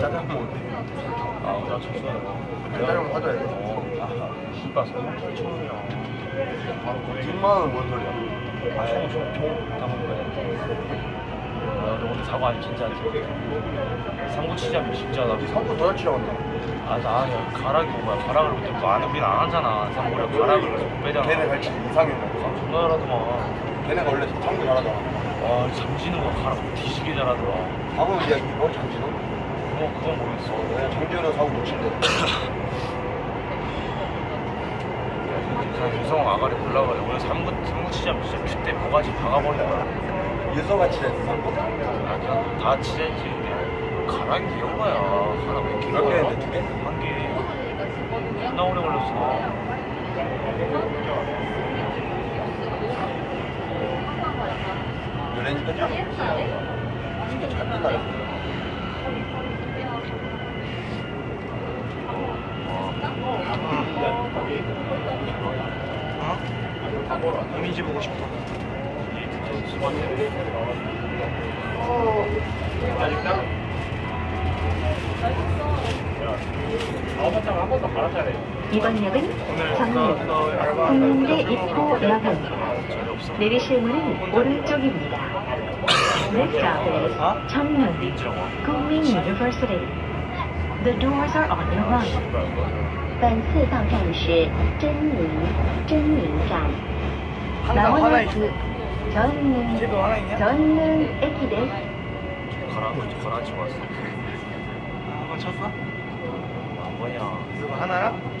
짜장면 아, 나 쳤어요. 짜장면 사줘야 돼. 어, 아, 씨발, 설마 7천원이야. 바로 10만 원뭔 소리야? 아, 총, 총, 총 다 먹은 거야. 아, 너 오늘 사고 아니 진짜 안 돼. 상고 치자면 진짜 나. 더 치라고 한다. 아, 나 아니야. 가락이 뭐야. 가락을 못 들고 안, 우린 안 하잖아. 상고를 가락을 못 빼잖아. 걔네 갈치 먹어. 존나 잘하더만. 걔네가 원래 성분 잘하잖아. 와, 장진우가 가락 뒤지게 잘하더라. 밥은 이제 이거 장진호? 뭐, 그건 모르겠어. 네, 장진호는 사고 못 친대. 유성 아가리 올라가래. 오늘 삼구, 삼구 치자면 진짜 그때 뭐가지 박아버린 거야. 유서같이 됐어, 성분. 아, 그냥 다 치자지. 가락이 귀여운 거야. 하나 몇 개? 몇 개인데, 두 개? 한 개. 존나 오래 걸렸어. 연예인 끝이야. 진짜 잘. 이거. 어? 이미지 보고 싶어. 이번 역은 정릉, 국민대 입구 역입니다. 내리실 문은 오른쪽입니다. Next stop is 정릉, 국민 University. The doors are on your right. 本次到站是真宁真宁站。 항상 화나 있어. 전릉 집에 화나 있냐? 전릉駅です。 가라, 가라지 왔어. 한번 쳤어? 안 보냐. 이거 하나야?